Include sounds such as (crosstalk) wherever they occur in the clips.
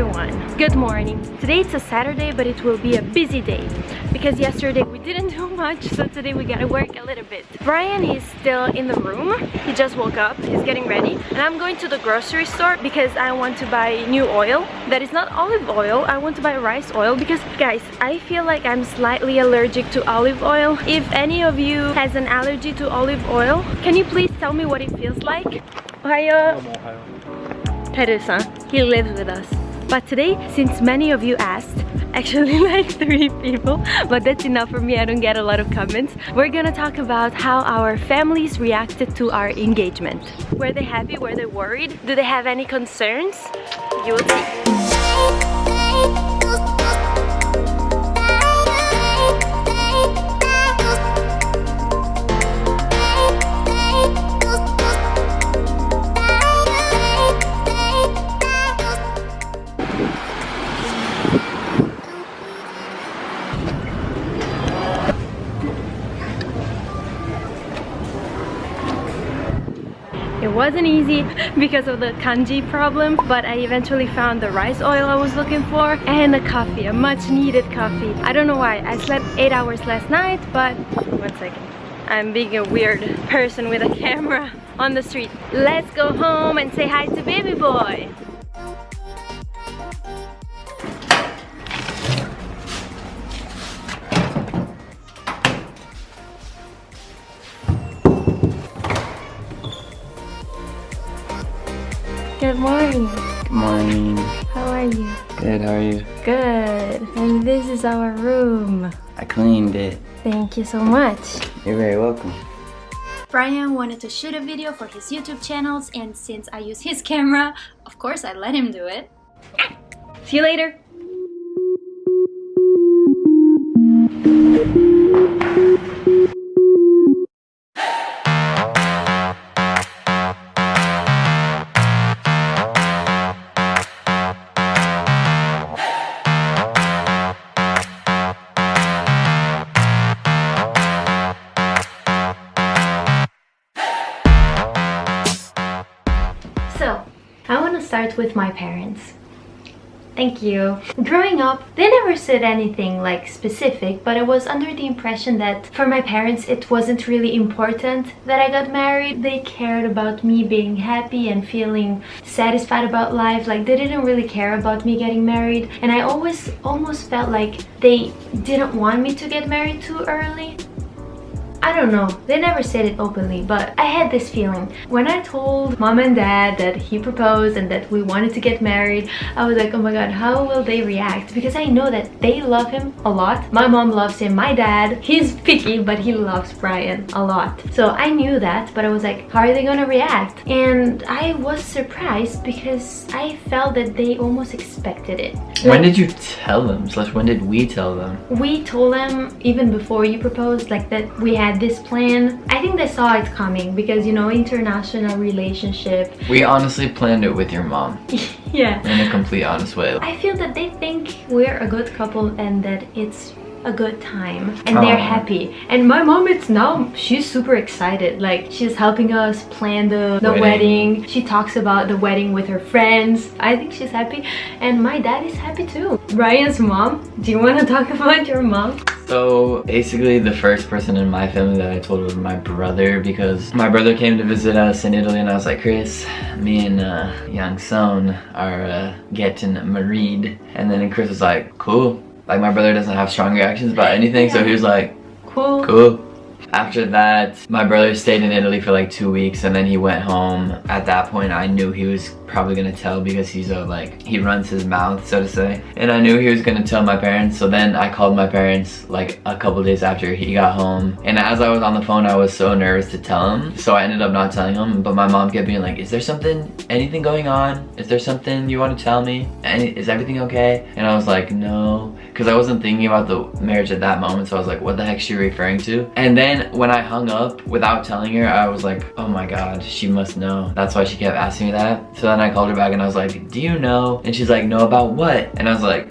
everyone! Good morning! Today it's a Saturday but it will be a busy day because yesterday we didn't do (laughs) much so today we gotta work a little bit. Brian is still in the room, he just woke up, he's getting ready and I'm going to the grocery store because I want to buy new oil that is not olive oil, I want to buy rice oil because guys I feel like I'm slightly allergic to olive oil. If any of you has an allergy to olive oil, can you please tell me what it feels like? Ohayo! Teresa, he lives with us. But today, since many of you asked, (laughs) actually (laughs) like three people, but that's enough for me, I don't get a lot of comments. We're gonna talk about how our families reacted to our engagement. Were they happy? Were they worried? Do they have any concerns? You will see. Wasn't easy (laughs) because of the kanji problem, but I eventually found the rice oil I was looking for and a coffee, a much needed coffee. I don't know why, I slept 8 hours last night, but one second. I'm being a weird person with a (laughs) camera on the street. Let's go home and say hi to baby boy. Good morning. Good morning. How are you? Good, how are you? Good. And this is our room. I cleaned it. Thank you so much. You're very welcome. Brian wanted to shoot a video for his YouTube channels and since I use his camera, of course I let him do it. See you later. So, I want to start with my parents. Thank you. Growing up, they never said anything like specific, but I was under the impression that for my parents it wasn't really important that I got married. They cared about me being happy and feeling satisfied about life. Like they didn't really care about me getting married. And I always almost felt like they didn't want me to get married too early. I don't know, they never said it openly, but I had this feeling. When I told mom and dad that he proposed and that we wanted to get married, I was like, oh my god, how will they react? Because I know that they love him a lot. My mom loves him, my dad, he's (laughs) picky, but he loves Brian a lot. So I knew that, but I was like, how are they gonna react? And I was surprised because I felt that they almost expected it. When did you tell them? Slash, when did we tell them? We told them even before you proposed like that we had this plan. I think they saw it coming because you know international relationship. We honestly planned it with your mom. (laughs) yeah. In a complete honest way. I feel that they think we're a good couple and that it's a good time and they're Aw. happy and my mom it's now she's super excited like she's helping us plan the, the Wedding. wedding she talks about the wedding with her friends i think she's happy and my dad is happy too Brian's mom do you want to talk (laughs) about your mom So basically the first person in my family that I told was my brother because my brother came to visit us in Italy and I was like, Chris, me and uh, young son are uh, getting married. And then Chris was like, cool. Like my brother doesn't have strong reactions about anything so he was like, cool Cool. After that, my brother stayed in Italy for like two weeks and then he went home. At that point, I knew he was probably gonna tell because he's a like, he runs his mouth, so to say. And I knew he was gonna tell my parents. So then I called my parents like a couple days after he got home. And as I was on the phone, I was so nervous to tell him. So I ended up not telling him. But my mom kept being like, is there something, anything going on? Is there something you wanna tell me? Any, is everything okay? And I was like, no. Cause I wasn't thinking about the marriage at that moment. So I was like, what the heck is she referring to? And then when I hung up without telling her, I was like, oh my God, she must know. That's why she kept asking me that. So then I called her back and I was like, do you know? And she's like, no, about what? And I was like,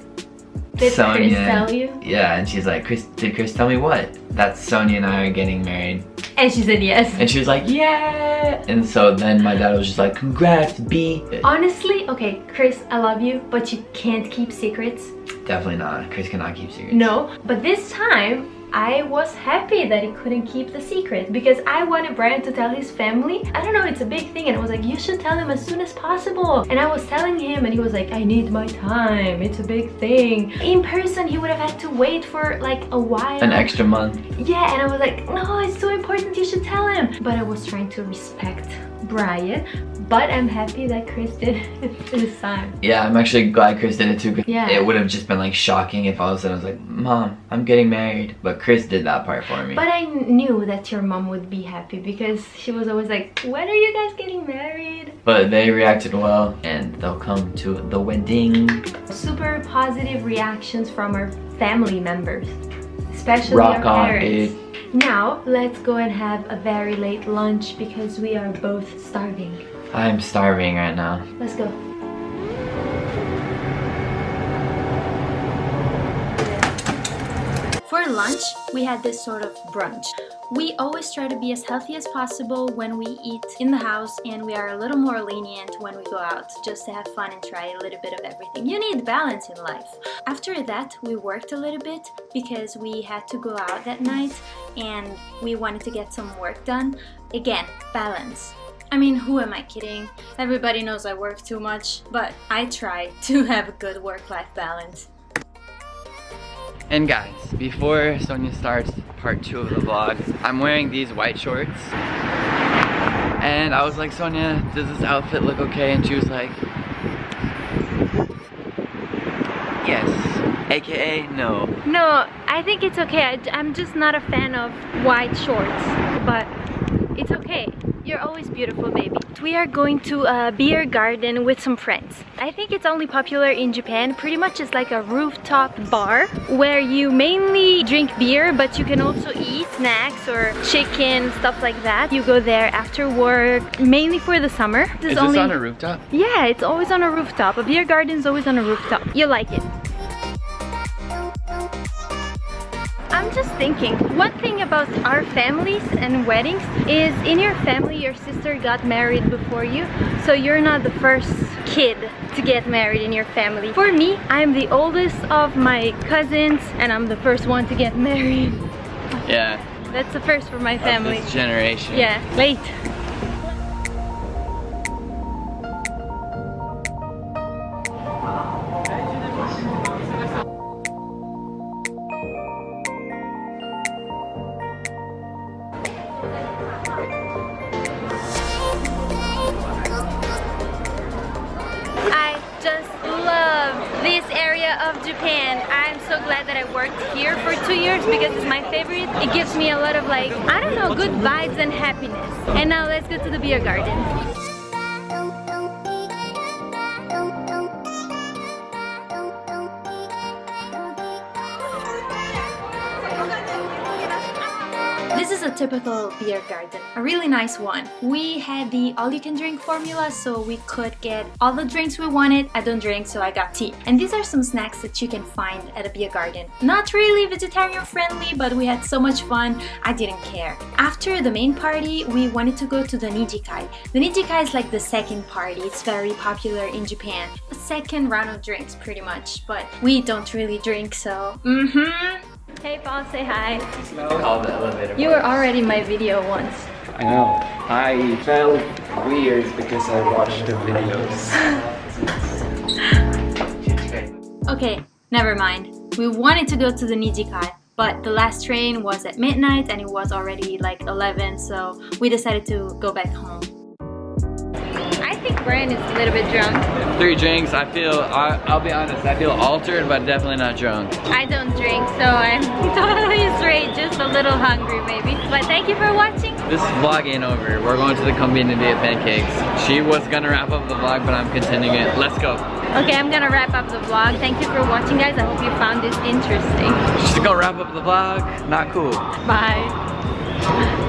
Did Sonia. Chris tell you? Yeah, and she's like, Chris, did Chris tell me what? That Sonia and I are getting married. And she said yes. And she was like, yeah. And so then my dad was just like, congrats, B. Honestly, okay, Chris, I love you, but you can't keep secrets. Definitely not. Chris cannot keep secrets. No, but this time I was happy that he couldn't keep the secret because I wanted Brian to tell his family. I don't know, it's a big thing and I was like, you should tell him as soon as possible. And I was telling him and he was like, I need my time. It's a big thing. In person, he would have had to wait for like a while. An extra month. Yeah, and I was like, no, it's so important, you should tell him. But I was trying to respect Brian. But I'm happy that Chris did it (laughs) this time. Yeah, I'm actually glad Chris did it too. Yeah. It would have just been like shocking if all of a sudden I was like, Mom, I'm getting married. But Chris did that part for me. But I knew that your mom would be happy because she was always like, when are you guys getting married? But they reacted well and they'll come to the wedding. Super positive reactions from our family members, especially Rock our parents. Now, let's go and have a very late lunch because we are both starving. I'm starving right now. Let's go. For lunch, we had this sort of brunch. We always try to be as healthy as possible when we eat in the house and we are a little more lenient when we go out just to have fun and try a little bit of everything. You need balance in life. After that, we worked a little bit because we had to go out that night and we wanted to get some work done. Again, balance. I mean, who am I kidding? Everybody knows I work too much, but I try (laughs) to have a good work-life balance. And guys, before Sonia starts part two of the vlog, I'm wearing these white shorts. And I was like, Sonia, does this outfit look okay? And she was like, yes. AKA, no. No, I think it's okay. I, I'm just not a fan of white shorts, but it's okay. You're always beautiful, baby. We are going to a beer garden with some friends. I think it's only popular in Japan. Pretty much it's like a rooftop bar where you mainly drink beer, but you can also eat snacks or chicken, stuff like that. You go there after work, mainly for the summer. Is this only... on a rooftop? Yeah, it's always on a rooftop. A beer garden is always on a rooftop. You like it. Thinking, one thing about our families and weddings is in your family your sister got married before you, so you're not the first kid to get married in your family. For me, I'm the oldest of my cousins and I'm the first one to get (laughs) married. Yeah. That's the first for my family. this generation. Yeah, late. Of Japan. I'm so glad that I worked here for two years because it's my favorite. It gives me a lot of like, I don't know, good vibes and happiness. And now let's go to the beer garden. This is a typical beer garden, a really nice one. We had the all-you-can-drink formula, so we could get all the drinks we wanted. I don't drink, so I got tea. And these are some snacks that you can find at a beer garden. Not really vegetarian friendly, but we had so much fun, I didn't care. After the main party, we wanted to go to the Nijikai. The Nijikai is like the second party, it's very popular in Japan. A second round of drinks, pretty much, but we don't really drink, so mm-hmm. Hey Paul, say hi. Call the elevator. You were already in my video once. I know. I felt weird because I watched the videos. (laughs) Okay, never mind. We wanted to go to the Nijikai, but the last train was at midnight and it was already like 11, so we decided to go back home. I think Brian is a little bit drunk. Three drinks. I feel, I, I'll be honest, I feel altered, but definitely not drunk. I don't drink, so I'm (laughs) totally straight, just a little hungry maybe. But thank you for watching. This vlog ain't over. We're going to the convenience to get pancakes. She was gonna wrap up the vlog, but I'm continuing it. Let's go. Okay, I'm gonna wrap up the vlog. Thank you for watching guys. I hope you found this interesting. She's gonna wrap up the vlog. Not cool. Bye.